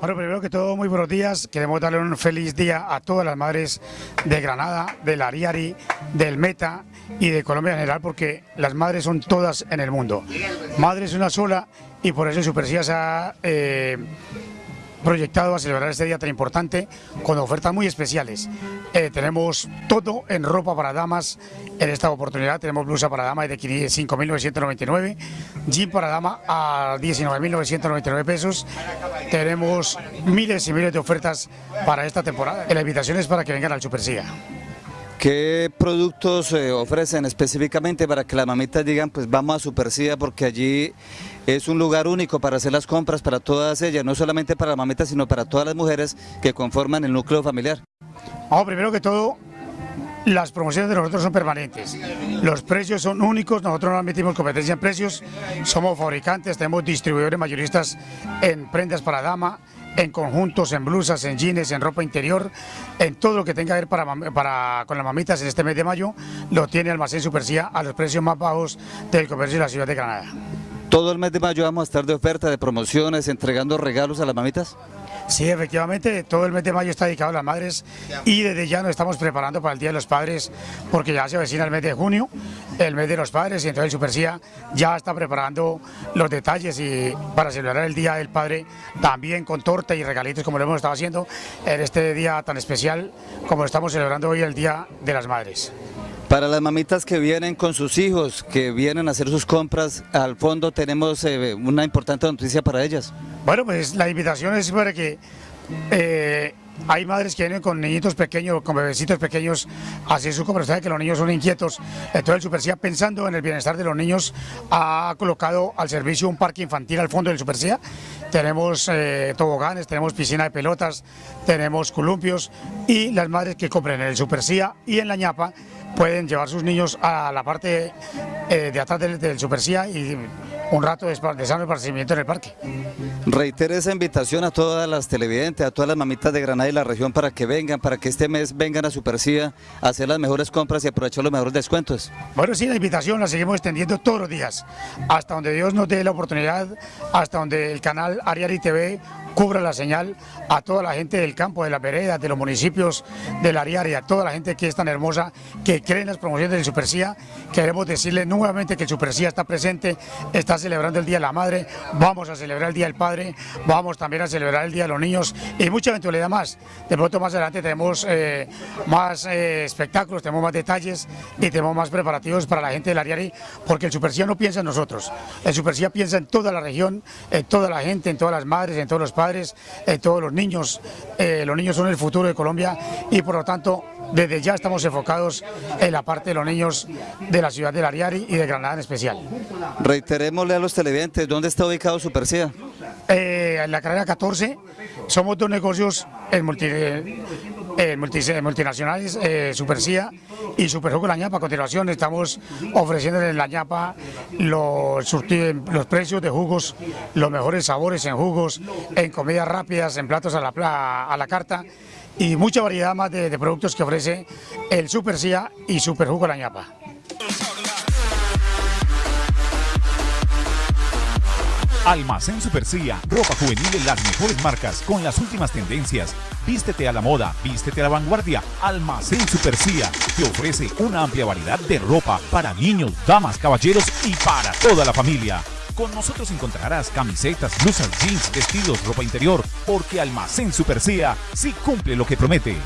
Bueno, primero que todo, muy buenos días. Queremos darle un feliz día a todas las madres de Granada, del Ariari, del Meta y de Colombia en general, porque las madres son todas en el mundo. Madre es una sola y por eso en Supercía se ha eh, proyectado a celebrar este día tan importante con ofertas muy especiales. Eh, tenemos todo en ropa para damas en esta oportunidad. Tenemos blusa para dama de 5.999, jean para dama a 19.999 pesos. Tenemos miles y miles de ofertas para esta temporada. La invitación es para que vengan al Supercía. ¿Qué productos eh, ofrecen específicamente para que las mamitas digan, pues vamos a Supercía porque allí es un lugar único para hacer las compras para todas ellas, no solamente para las mamitas, sino para todas las mujeres que conforman el núcleo familiar? Primero que todo, las promociones de nosotros son permanentes, los precios son únicos, nosotros no admitimos competencia en precios, somos fabricantes, tenemos distribuidores mayoristas en prendas para dama, en conjuntos, en blusas, en jeans, en ropa interior, en todo lo que tenga que ver con las mamitas en este mes de mayo, lo tiene Almacén Supercía a los precios más bajos del comercio de la ciudad de Granada. ¿Todo el mes de mayo vamos a estar de oferta, de promociones, entregando regalos a las mamitas? Sí, efectivamente, todo el mes de mayo está dedicado a las madres y desde ya nos estamos preparando para el Día de los Padres porque ya se avecina el mes de junio, el mes de los padres y entonces el Supercía ya está preparando los detalles y para celebrar el Día del Padre también con torta y regalitos como lo hemos estado haciendo en este día tan especial como estamos celebrando hoy el Día de las Madres. Para las mamitas que vienen con sus hijos, que vienen a hacer sus compras, al fondo tenemos eh, una importante noticia para ellas. Bueno, pues la invitación es para que eh, hay madres que vienen con niñitos pequeños, con bebecitos pequeños, así su compra, sabe que los niños son inquietos, entonces el Supercía pensando en el bienestar de los niños ha colocado al servicio un parque infantil al fondo del Supercía, tenemos eh, toboganes, tenemos piscina de pelotas, tenemos columpios y las madres que compren en el Supercía y en la ñapa pueden llevar sus niños a la parte eh, de atrás del, del Supercía y un rato de sano esparcimiento en el parque. Reitere esa invitación a todas las televidentes, a todas las mamitas de Granada y la región para que vengan, para que este mes vengan a Supercía a hacer las mejores compras y aprovechar los mejores descuentos. Bueno, sí, la invitación la seguimos extendiendo todos los días, hasta donde Dios nos dé la oportunidad, hasta donde el canal Ariari TV cubra la señal a toda la gente del campo, de las veredas, de los municipios del Ariari, a toda la gente que es tan hermosa, que cree en las promociones del Supercía. Queremos decirle nuevamente que el Supercía está presente, está celebrando el Día de la Madre, vamos a celebrar el Día del Padre, vamos también a celebrar el Día de los Niños y mucha eventualidad más. De pronto más adelante tenemos eh, más eh, espectáculos, tenemos más detalles y tenemos más preparativos para la gente del Ariari, porque el Supercía no piensa en nosotros, el Supercía piensa en toda la región, en toda la gente, en todas las madres, en todos los padres, eh, todos los niños. Eh, los niños son el futuro de Colombia y por lo tanto desde ya estamos enfocados en la parte de los niños de la ciudad de Ariari y de Granada en especial. Reiterémosle a los televidentes, ¿dónde está ubicado Supercía? Eh, en la carrera 14, somos dos negocios en multi, eh, multinacionales, eh, Supercía y Superjugo La Ñapa. A continuación estamos ofreciendo en La Ñapa los, los precios de jugos, los mejores sabores en jugos, en comidas rápidas, en platos a la, a la carta y mucha variedad más de, de productos que ofrece el Supercía y Superjugo La Ñapa. Almacén Supercía, ropa juvenil en las mejores marcas, con las últimas tendencias. Vístete a la moda, vístete a la vanguardia. Almacén Supercía te ofrece una amplia variedad de ropa para niños, damas, caballeros y para toda la familia. Con nosotros encontrarás camisetas, blusas, jeans, vestidos, ropa interior, porque Almacén Supercía sí cumple lo que promete.